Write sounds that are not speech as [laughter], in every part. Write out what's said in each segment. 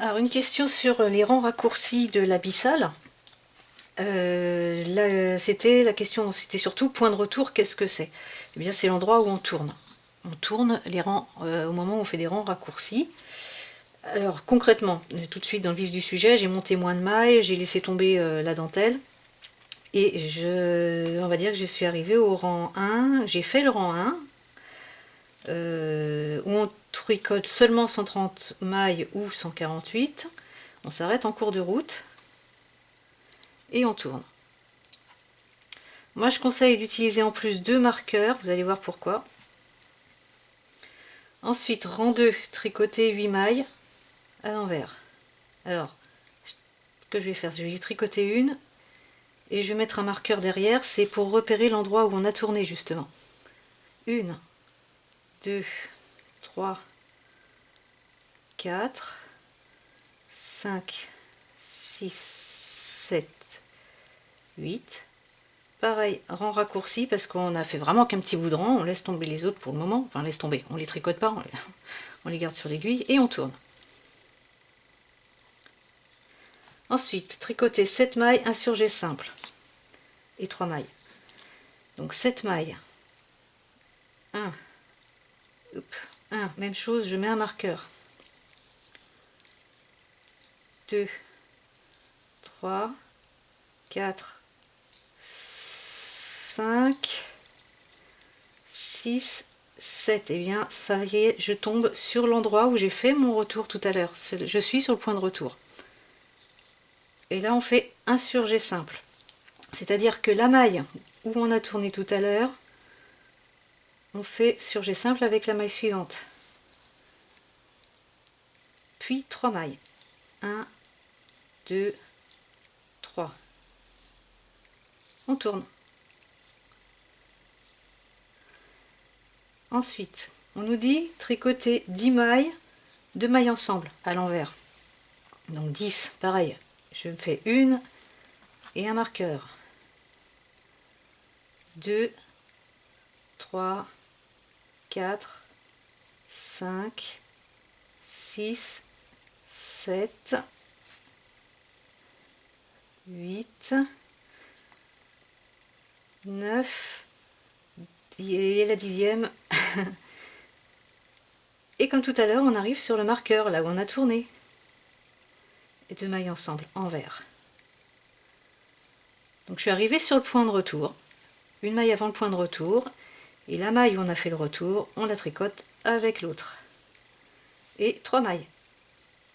Alors une question sur les rangs raccourcis de l'abyssal. Euh, c'était la question, c'était surtout point de retour, qu'est-ce que c'est? Eh bien c'est l'endroit où on tourne. On tourne les rangs euh, au moment où on fait des rangs raccourcis. Alors concrètement, tout de suite dans le vif du sujet, j'ai monté moins de mailles, j'ai laissé tomber euh, la dentelle. Et je, on va dire que je suis arrivée au rang 1, j'ai fait le rang 1, où on tricote seulement 130 mailles ou 148. On s'arrête en cours de route et on tourne. Moi je conseille d'utiliser en plus deux marqueurs, vous allez voir pourquoi. Ensuite, rang 2, tricoter 8 mailles à l'envers. Alors, ce que je vais faire, je vais tricoter une et je vais mettre un marqueur derrière, c'est pour repérer l'endroit où on a tourné justement. Une, deux, 3, 4, 5, 6, 7, 8. Pareil, rang raccourci parce qu'on a fait vraiment qu'un petit bout de rang, on laisse tomber les autres pour le moment, enfin laisse tomber, on les tricote pas, on les, [laughs] garde sur l'aiguille et on tourne. Ensuite, tricoter 7 mailles insurgées simples et 3 mailles. Donc 7 mailles. 1, 1, même chose, je mets un marqueur. 2, 3, 4, 5, 6, 7. Et bien, ça y est, je tombe sur l'endroit où j'ai fait mon retour tout à l'heure. Je suis sur le point de retour. Et là, on fait un surjet simple. C'est-à-dire que la maille où on a tourné tout à l'heure, on fait surjet simple avec la maille suivante. Puis trois mailles. 1, 2, 3. On tourne. Ensuite, on nous dit tricoter 10 mailles, 2 mailles ensemble à l'envers. Donc 10, pareil, je me fais une et un marqueur. 2, 3, 4, 5, 6, 7, 8, 9, et la dixième. [laughs] et comme tout à l'heure, on arrive sur le marqueur, là où on a tourné. Et deux mailles ensemble, envers. Donc je suis arrivée sur le point de retour. Une maille avant le point de retour. Et la maille où on a fait le retour, on la tricote avec l'autre. Et trois mailles.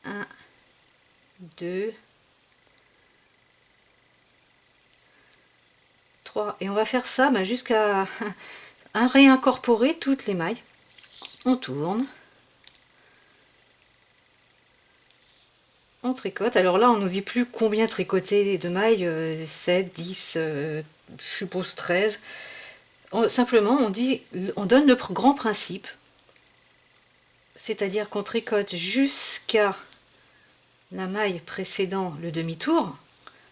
1, 2, 3. Et on va faire ça bah, jusqu'à [laughs] réincorporer toutes les mailles. On tourne. On tricote. Alors là, on nous dit plus combien tricoter de mailles, 7, 10, euh, je suppose 13. Simplement, on dit, on donne le grand principe. C'est-à-dire qu'on tricote jusqu'à la maille précédant le demi-tour.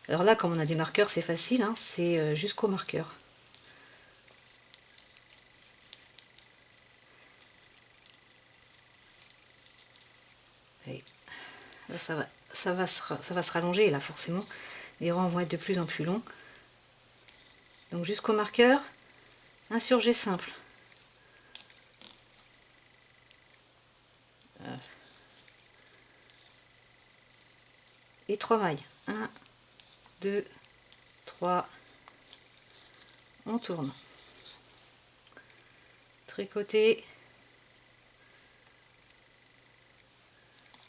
Alors là, comme on a des marqueurs, c'est facile, hein, c'est euh, jusqu'au marqueur. ça va, ça, va se, ça va se rallonger là forcément. Les rangs vont être de plus en plus longs. Donc jusqu'au marqueur, un surjet simple. et trois mailles. 1, 2, 3, on tourne. Tricoter,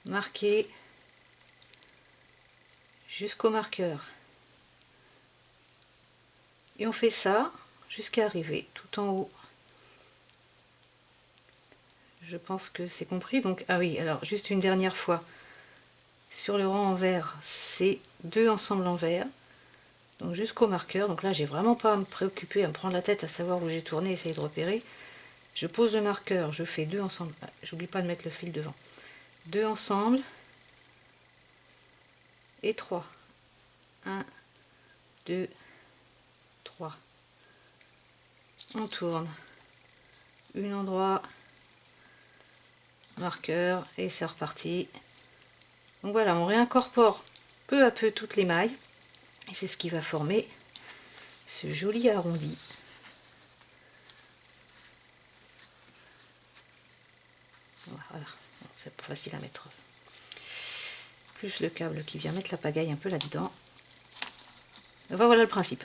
marquer jusqu'au marqueur. Et on fait ça jusqu'à arriver tout en haut. Je pense que c'est compris. Donc ah oui alors juste une dernière fois. Sur le rang en vert c'est deux ensembles en vert. Donc jusqu'au marqueur. Donc là j'ai vraiment pas à me préoccuper à me prendre la tête à savoir où j'ai tourné essayer de repérer. Je pose le marqueur je fais deux ensembles. Ah, j'oublie pas de mettre le fil devant. Deux ensembles. Et trois. 1 2 On tourne. Une endroit. Marqueur. Et c'est reparti Donc voilà, on réincorpore peu à peu toutes les mailles. Et c'est ce qui va former ce joli arrondi. Voilà, c'est facile à mettre. Plus le câble qui vient mettre la pagaille un peu là-dedans. Voilà le principe.